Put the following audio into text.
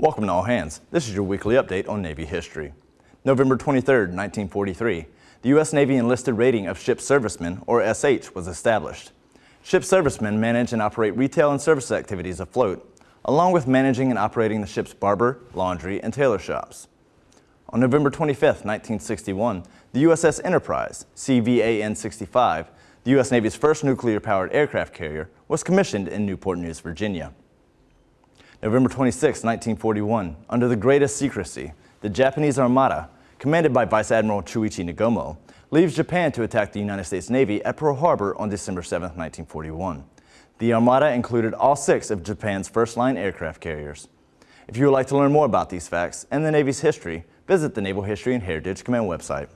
Welcome to All Hands. This is your weekly update on Navy history. November 23, 1943, the U.S. Navy enlisted rating of ship servicemen, or SH, was established. Ship servicemen manage and operate retail and service activities afloat, along with managing and operating the ship's barber, laundry, and tailor shops. On November 25, 1961, the USS Enterprise, CVAN-65, the U.S. Navy's first nuclear-powered aircraft carrier, was commissioned in Newport News, Virginia. November 26, 1941, under the greatest secrecy, the Japanese Armada, commanded by Vice Admiral Chuichi Nagumo, leaves Japan to attack the United States Navy at Pearl Harbor on December 7, 1941. The Armada included all six of Japan's first-line aircraft carriers. If you would like to learn more about these facts and the Navy's history, visit the Naval History and Heritage Command website.